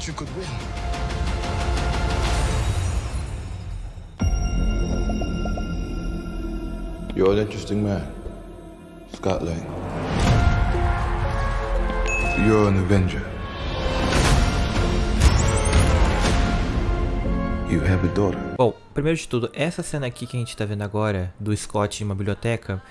thought you could win. You're an interesting man, Scott Lang. You're an Avenger. You have a daughter. Bom, primeiro de tudo, essa cena aqui que a gente tá vendo agora, do Scott em uma biblioteca,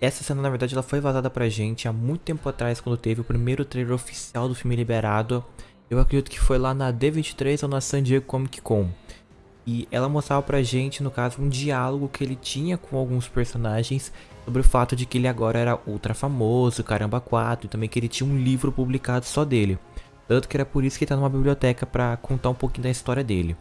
essa cena na verdade ela foi vazada pra gente há muito tempo atrás, quando teve o primeiro trailer oficial do filme liberado. Eu acredito que foi lá na D23 ou na San Diego Comic Con. E ela mostrava pra gente, no caso, um diálogo que ele tinha com alguns personagens sobre o fato de que ele agora era ultra famoso, caramba 4, e também que ele tinha um livro publicado só dele. Tanto que era por isso que ele tá numa biblioteca pra contar um pouquinho da história dele.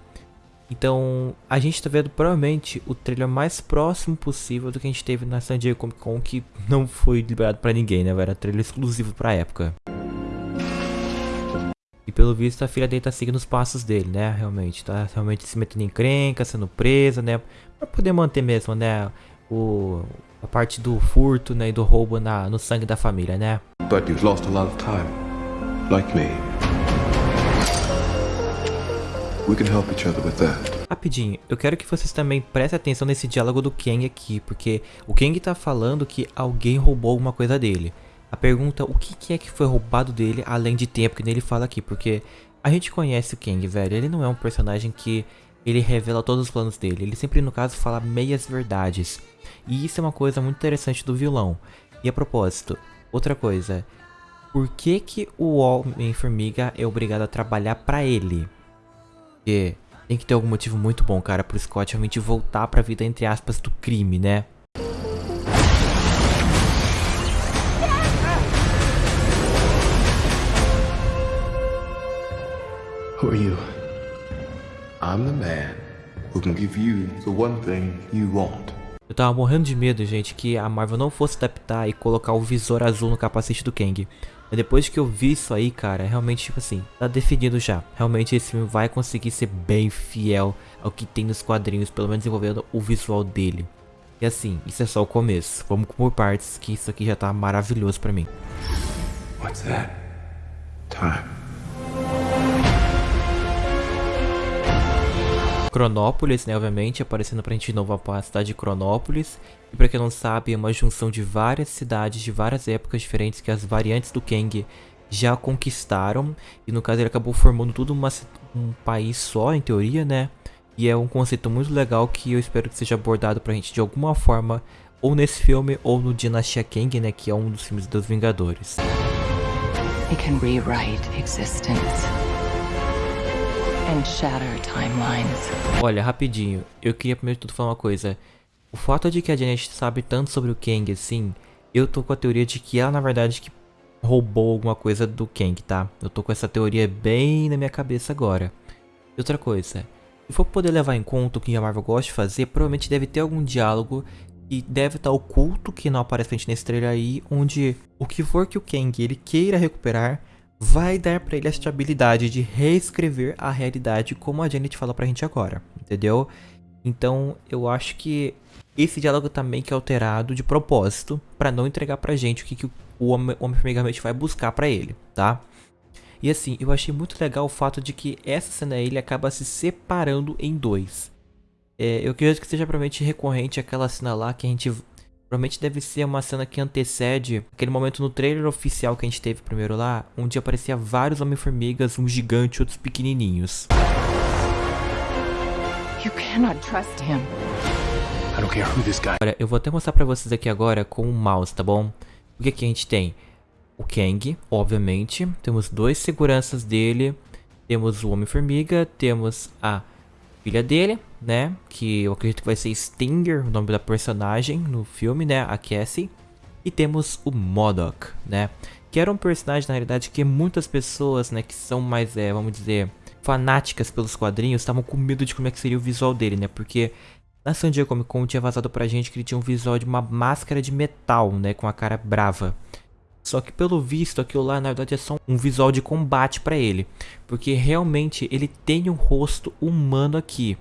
Então, a gente tá vendo provavelmente o trailer mais próximo possível do que a gente teve na San Diego Comic Con, que não foi liberado pra ninguém, né? Era trailer exclusivo pra época. E pelo visto a filha dele tá seguindo os passos dele, né? Realmente, tá realmente se metendo em crenca, sendo presa, né? Pra poder manter mesmo, né? O, a parte do furto, né? E do roubo na, no sangue da família, né? But you've lost a lot of time, like me. We can help each other with that. Rapidinho, eu quero que vocês também prestem atenção nesse diálogo do Kang aqui, porque o Kang tá falando que alguém roubou alguma coisa dele. A pergunta, o que, que é que foi roubado dele, além de tempo, que ele fala aqui, porque a gente conhece o Kang, velho, ele não é um personagem que ele revela todos os planos dele, ele sempre, no caso, fala meias verdades. E isso é uma coisa muito interessante do vilão. E a propósito, outra coisa, por que que o Homem-Formiga é obrigado a trabalhar pra ele? Porque tem que ter algum motivo muito bom, cara, pro Scott realmente voltar pra vida, entre aspas, do crime, né? Who are you? I'm the man who can give you the one thing you want. Eu tava morrendo de medo, gente, que a Marvel não fosse adaptar e colocar o visor azul no capacete do Kang. Mas depois que eu vi isso aí, cara, realmente, tipo assim, tá definido já. Realmente esse filme vai conseguir ser bem fiel ao que tem nos quadrinhos, pelo menos envolvendo o visual dele. E assim, isso é só o começo. Vamos por partes, que isso aqui já tá maravilhoso pra mim. What's that? Time. Cronópolis, né, obviamente, aparecendo pra gente de novo a cidade de Cronópolis. E pra quem não sabe, é uma junção de várias cidades de várias épocas diferentes que as variantes do Kang já conquistaram. E no caso ele acabou formando tudo uma, um país só, em teoria, né? E é um conceito muito legal que eu espero que seja abordado pra gente de alguma forma, ou nesse filme, ou no Dinastia Kang, né, que é um dos filmes dos Vingadores. He can rewrite existence and shatter timelines. Olha, rapidinho, eu queria primeiro de tudo falar uma coisa. O fato de que a Janet sabe tanto sobre o Kang assim, eu tô com a teoria de que ela na verdade que roubou alguma coisa do Kang, tá? Eu tô com essa teoria bem na minha cabeça agora. E outra coisa, se for poder levar em conta o que a Marvel gosta de fazer, provavelmente deve ter algum diálogo e deve estar oculto que não aparece nesse trailer aí, onde o que for que o Kang ele queira recuperar, vai dar para ele essa habilidade de reescrever a realidade como a Janet fala pra gente agora, entendeu? Então eu acho que esse diálogo também que é alterado de propósito para não entregar pra gente o que, que o Homem-Formiga vai buscar para ele, tá? E assim, eu achei muito legal o fato de que essa cena ele acaba se separando em dois. É, eu acredito que seja provavelmente recorrente aquela cena lá que a gente Provavelmente deve ser uma cena que antecede aquele momento no trailer oficial que a gente teve primeiro lá, onde aparecia vários Homem-Formigas, um gigante e outros pequenininhos. You cannot trust him. I don't care who this guy Olha, eu vou até mostrar pra vocês aqui agora com o mouse, tá bom? O que aqui a gente tem? O Kang, obviamente. Temos dois seguranças dele. Temos o Homem-Formiga. Temos a filha dele, né? Que eu acredito que vai ser Stinger, o nome da personagem no filme, né? A Cassie. E temos o Modok, né? Que era um personagem, na realidade, que muitas pessoas, né? Que são mais, é, vamos dizer, fanáticas pelos quadrinhos, estavam com medo de como é que seria o visual dele, né? Porque na San Diego Comic Con tinha vazado pra gente que ele tinha um visual de uma máscara de metal, né? Com a cara brava. Só que pelo visto aquilo lá na verdade é só um visual de combate para ele. Porque realmente ele tem um rosto humano aqui.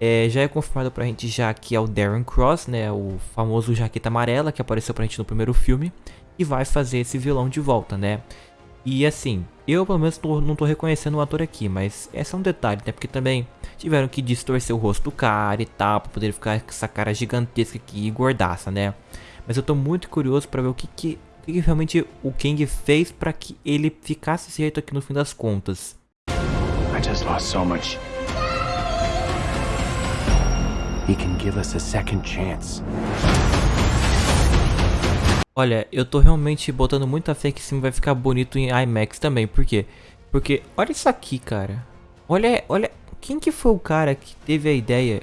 É, já é confirmado pra gente já que é o Darren Cross, né? O famoso jaqueta amarela que apareceu pra gente no primeiro filme. E vai fazer esse vilão de volta, né? E assim, eu pelo menos tô, não tô reconhecendo o ator aqui, mas esse é um detalhe, né? Porque também tiveram que distorcer o rosto do cara e tal, pra poder ficar com essa cara gigantesca aqui e gordaça, né? Mas eu tô muito curioso pra ver o que que, o que, que realmente o Kang fez pra que ele ficasse jeito aqui no fim das contas. I just lost so much. He can give us a second chance. Olha, eu tô realmente botando muita fé que esse filme vai ficar bonito em IMAX também. Por quê? Porque olha isso aqui, cara. Olha, olha, quem que foi o cara que teve a ideia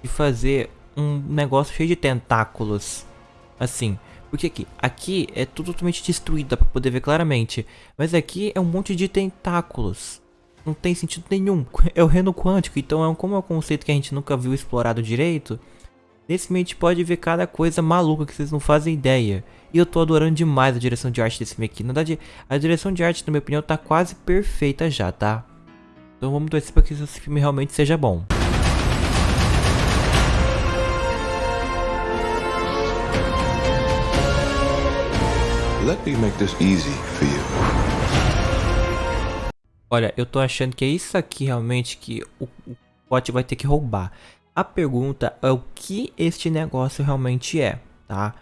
de fazer um negócio cheio de tentáculos? Assim, porque aqui, aqui é tudo totalmente destruído, dá pra poder ver claramente. Mas aqui é um monte de tentáculos. Não tem sentido nenhum. É o reino quântico, então é um, como é um conceito que a gente nunca viu explorado direito. Nesse filme a gente pode ver cada coisa maluca que vocês não fazem ideia. E eu tô adorando demais a direção de arte desse filme aqui. Na verdade, a direção de arte, na minha opinião, tá quase perfeita já, tá? Então vamos torcer para que esse filme realmente seja bom. Let me make this easy for you. Olha, eu tô achando que é isso aqui realmente que o, Pote vai ter que roubar. A pergunta é o que este negócio realmente é, tá?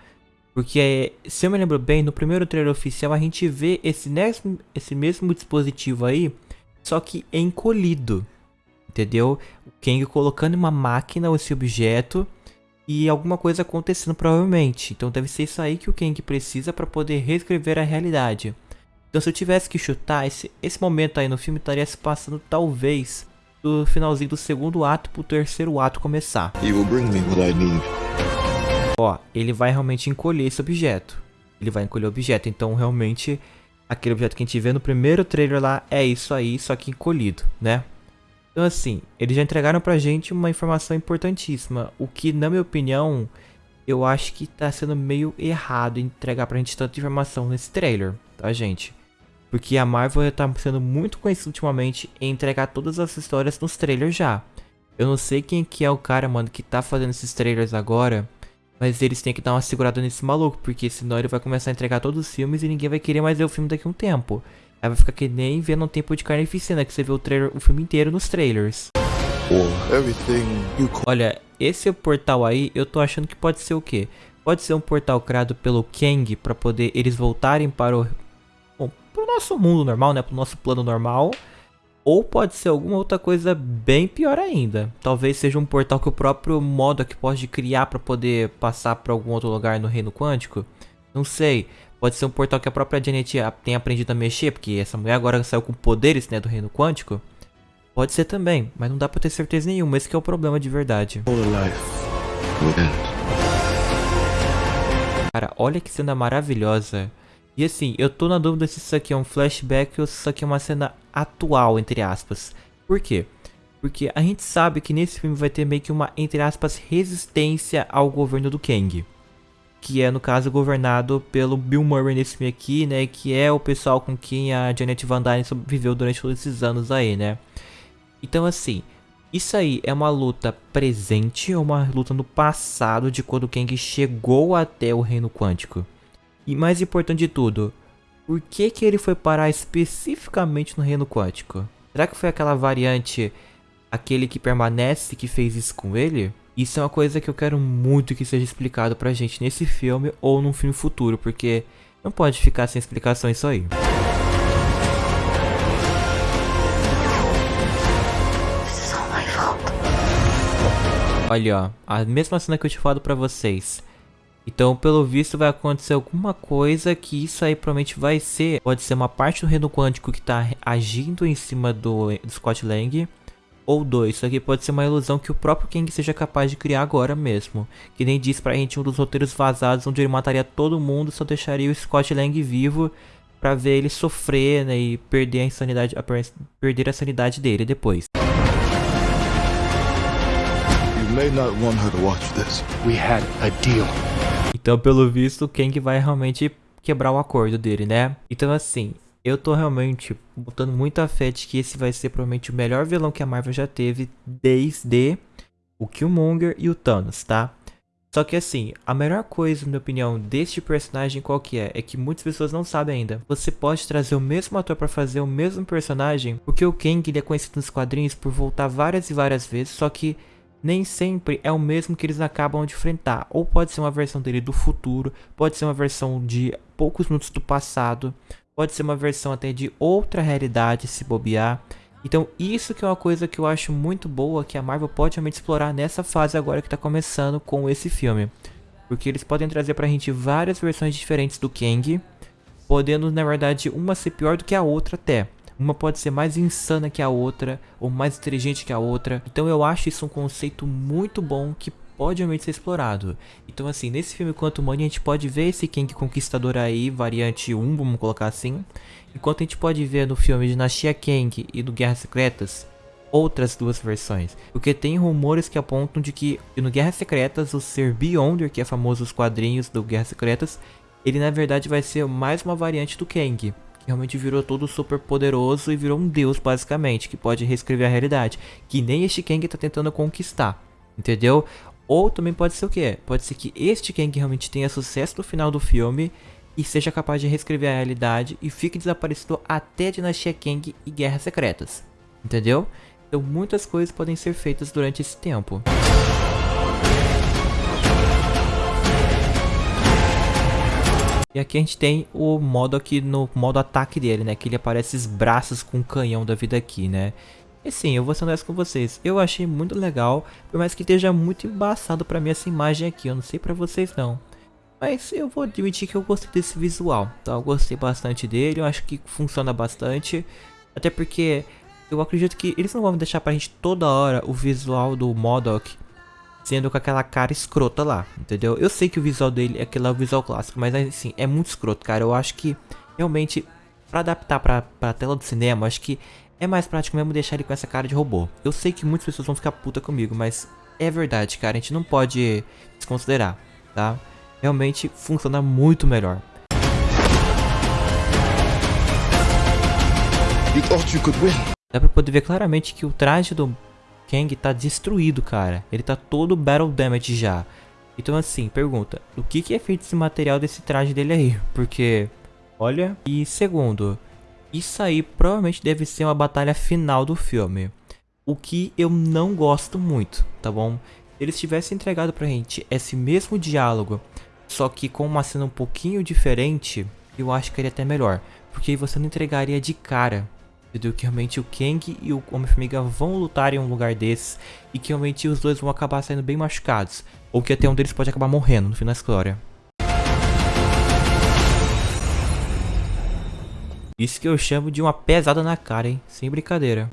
Porque, se eu me lembro bem, no primeiro trailer oficial a gente vê esse mesmo, esse mesmo dispositivo aí, só que encolhido, entendeu? O Kang colocando uma máquina esse objeto e alguma coisa acontecendo provavelmente. Então deve ser isso aí que o Kang precisa para poder reescrever a realidade. Então se eu tivesse que chutar, esse, esse momento aí no filme estaria se passando talvez do finalzinho do segundo ato pro terceiro ato começar. Ó, ele vai realmente encolher esse objeto. Ele vai encolher o objeto, então realmente aquele objeto que a gente vê no primeiro trailer lá é isso aí, só que encolhido, né? Então assim, eles já entregaram pra gente uma informação importantíssima, o que na minha opinião, eu acho que tá sendo meio errado entregar pra gente tanta informação nesse trailer, tá gente? Porque a Marvel tá sendo muito conhecida ultimamente em entregar todas as histórias nos trailers já. Eu não sei quem que é o cara, mano, que tá fazendo esses trailers agora, mas eles têm que dar uma segurada nesse maluco, porque senão ele vai começar a entregar todos os filmes e ninguém vai querer mais ver o filme daqui a um tempo. Aí vai ficar que nem vendo um tempo de carnificina, que você vê o, trailer, o filme inteiro nos trailers. Olha, esse portal aí, eu tô achando que pode ser o quê? Pode ser um portal criado pelo Kang para poder eles voltarem para o... Bom, pro nosso mundo normal, né? Pro nosso plano normal. Ou pode ser alguma outra coisa bem pior ainda. Talvez seja um portal que o próprio Modok pode criar para poder passar para algum outro lugar no reino quântico. Não sei. Pode ser um portal que a própria Janet tenha aprendido a mexer, porque essa mulher agora saiu com poderes né, do reino quântico. Pode ser também, mas não dá pra ter certeza nenhuma, esse é o problema de verdade. Cara, olha que cena maravilhosa. E assim, eu tô na dúvida se isso aqui é um flashback ou se isso aqui é uma cena atual, entre aspas. Por quê? Porque a gente sabe que nesse filme vai ter meio que uma, entre aspas, resistência ao governo do Kang. Que é, no caso, governado pelo Bill Murray nesse filme aqui, né? Que é o pessoal com quem a Janet Van Dyne sobreviveu durante todos esses anos aí, né? Então, assim, isso aí é uma luta presente ou uma luta no passado de quando Kang chegou até o Reino Quântico? E mais importante de tudo, por que que ele foi parar especificamente no reino quântico? Será que foi aquela variante, aquele que permanece que fez isso com ele? Isso é uma coisa que eu quero muito que seja explicado pra gente nesse filme ou num filme futuro, porque não pode ficar sem explicação isso aí. Olha, ó, a mesma cena que eu tinha falado pra vocês. Então, pelo visto, vai acontecer alguma coisa que isso aí provavelmente vai ser. Pode ser uma parte do reino quântico que está agindo em cima do, do Scott Lang. Ou dois, isso aqui pode ser uma ilusão que o próprio Kang seja capaz de criar agora mesmo. Que nem diz pra gente um dos roteiros vazados onde ele mataria todo mundo, só deixaria o Scott Lang vivo pra ver ele sofrer né, e perder a insanidade, a perder a sanidade dele depois. Então, pelo visto, o Kang vai realmente quebrar o acordo dele, né? Então, assim, eu tô realmente botando muita fé de que esse vai ser provavelmente o melhor vilão que a Marvel já teve desde o Killmonger e o Thanos, tá? Só que assim, a melhor coisa, na minha opinião, deste personagem qual que é? É que muitas pessoas não sabem ainda. Você pode trazer o mesmo ator para fazer o mesmo personagem, porque o Kang ele é conhecido nos quadrinhos por voltar várias e várias vezes, só que nem sempre é o mesmo que eles acabam de enfrentar. Ou pode ser uma versão dele do futuro, pode ser uma versão de poucos minutos do passado, pode ser uma versão até de outra realidade se bobear. Então isso que é uma coisa que eu acho muito boa que a Marvel pode realmente explorar nessa fase agora que está começando com esse filme. Porque eles podem trazer pra gente várias versões diferentes do Kang, podendo na verdade uma ser pior do que a outra até. Uma pode ser mais insana que a outra, ou mais inteligente que a outra. Então eu acho isso um conceito muito bom que pode realmente ser explorado. Então assim, nesse filme Quanto Money a gente pode ver esse Kang Conquistador aí, variante 1, vamos colocar assim. Enquanto a gente pode ver no filme Dinastia Kang e do Guerras Secretas, outras duas versões. Porque tem rumores que apontam de que no Guerras Secretas o ser Beyonder, que é famoso nos quadrinhos do Guerras Secretas, ele na verdade vai ser mais uma variante do Kang realmente virou todo super poderoso e virou um deus basicamente, que pode reescrever a realidade, que nem este Kang tá tentando conquistar, entendeu? Ou também pode ser o que? Pode ser que este Kang realmente tenha sucesso no final do filme e seja capaz de reescrever a realidade e fique desaparecido até Dinastia Kang e Guerras Secretas, entendeu? Então muitas coisas podem ser feitas durante esse tempo. E aqui a gente tem o modo aqui no modo ataque dele, né? Que ele aparece esses braços com o canhão da vida aqui, né? E sim, eu vou ser honesto com vocês, eu achei muito legal, por mais que esteja muito embaçado pra mim essa imagem aqui, eu não sei pra vocês não. Mas eu vou admitir que eu gostei desse visual, tá? Eu gostei bastante dele, eu acho que funciona bastante. Até porque eu acredito que eles não vão deixar pra gente toda hora o visual do Modok sendo com aquela cara escrota lá, entendeu? Eu sei que o visual dele é aquele visual clássico, mas assim, é muito escroto, cara. Eu acho que realmente, pra adaptar pra, pra tela do cinema, acho que é mais prático mesmo deixar ele com essa cara de robô. Eu sei que muitas pessoas vão ficar puta comigo, mas é verdade, cara. A gente não pode desconsiderar, tá? Realmente funciona muito melhor. Dá pra poder ver claramente que o traje do Kang tá destruído, cara. Ele tá todo battle damage já. Então assim, pergunta, o que, que é feito esse material desse traje dele aí? Porque, olha... E segundo, isso aí provavelmente deve ser uma batalha final do filme. O que eu não gosto muito, tá bom? Se eles tivessem entregado pra gente esse mesmo diálogo, só que com uma cena um pouquinho diferente, eu acho que seria até melhor. Porque aí você não entregaria de cara entendeu? Que realmente o Kang e o Homem-Formiga vão lutar em um lugar desses e que realmente os dois vão acabar saindo bem machucados. Ou que até um deles pode acabar morrendo no final da história. Isso que eu chamo de uma pesada na cara, hein? Sem brincadeira.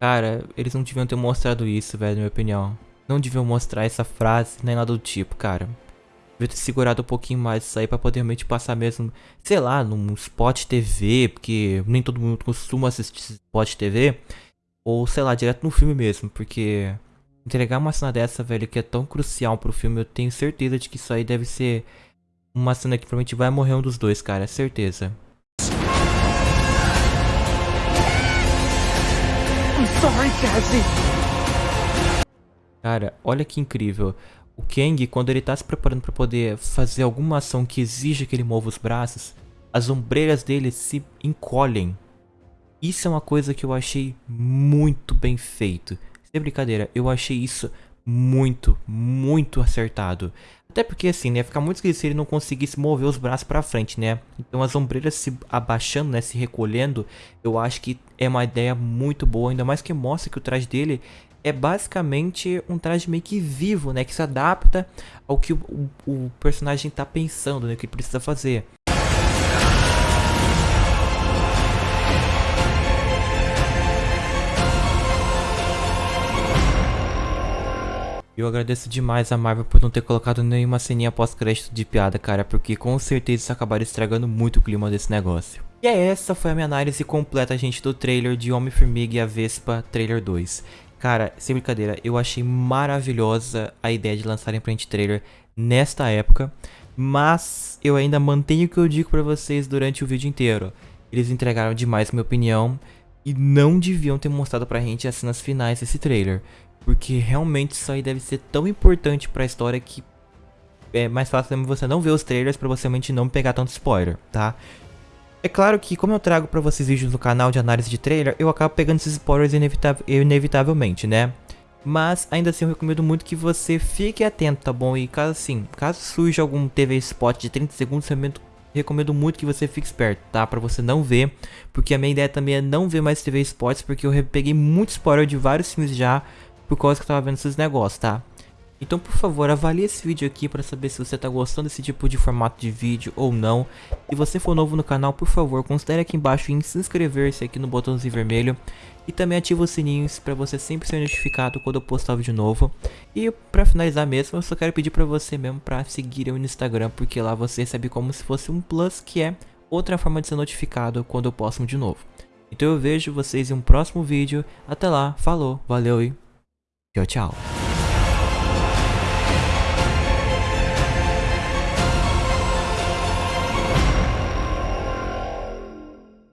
Cara, eles não deviam ter mostrado isso, velho, na minha opinião. Não deviam mostrar essa frase, nem nada do tipo, cara. Devia ter segurado um pouquinho mais isso aí pra poder realmente passar mesmo, sei lá, num spot TV, porque nem todo mundo costuma assistir spot TV. Ou sei lá, direto no filme mesmo, porque entregar uma cena dessa, velho, que é tão crucial pro filme, eu tenho certeza de que isso aí deve ser uma cena que provavelmente vai morrer um dos dois, cara, é certeza. Sorry, Cassie. Cara, olha que incrível. O Kang, quando ele tá se preparando para poder fazer alguma ação que exija que ele mova os braços, as ombreiras dele se encolhem. Isso é uma coisa que eu achei muito bem feito. Sem brincadeira, eu achei isso muito, muito acertado. Até porque assim, né, ficar muito esquisito se ele não conseguisse mover os braços pra frente, né? Então as ombreiras se abaixando, né, se recolhendo, eu acho que é uma ideia muito boa, ainda mais que mostra que o traje dele é basicamente um traje meio que vivo, né? Que se adapta ao que o, o personagem está pensando, né? Que ele precisa fazer. Eu agradeço demais a Marvel por não ter colocado nenhuma ceninha pós-crédito de piada, cara, porque com certeza isso acabaria estragando muito o clima desse negócio. E é essa foi a minha análise completa, gente, do trailer de Homem-Formiga e a Vespa, trailer 2. Cara, sem brincadeira, eu achei maravilhosa a ideia de lançarem print trailer nesta época, mas eu ainda mantenho o que eu digo pra vocês durante o vídeo inteiro. Eles entregaram demais, minha opinião, E não deviam ter mostrado pra gente as cenas finais desse trailer. Porque realmente isso aí deve ser tão importante pra história que é mais fácil você não ver os trailers pra você realmente não pegar tanto spoiler, tá? É claro que como eu trago pra vocês vídeos no canal de análise de trailer, eu acabo pegando esses spoilers inevitavelmente, né? Mas ainda assim eu recomendo muito que você fique atento, tá bom? E caso assim, caso surja algum TV spot de 30 segundos, eu recomendo muito que você fique esperto, tá? Pra você não ver, porque a minha ideia também é não ver mais TV spots, porque eu peguei muito spoiler de vários filmes já, por causa que eu tava vendo esses negócios, tá? Então, por favor, avalie esse vídeo aqui para saber se você está gostando desse tipo de formato de vídeo ou não. Se você for novo no canal, por favor, considere aqui embaixo em se inscrever-se aqui no botãozinho vermelho. E também ative os sininhos para você sempre ser notificado quando eu postar vídeo novo. E para finalizar mesmo, eu só quero pedir para você mesmo para seguir eu no Instagram, porque lá você recebe como se fosse um plus, que é outra forma de ser notificado quando eu posto de novo. Então eu vejo vocês em um próximo vídeo. Até lá, falou, valeu e 要叫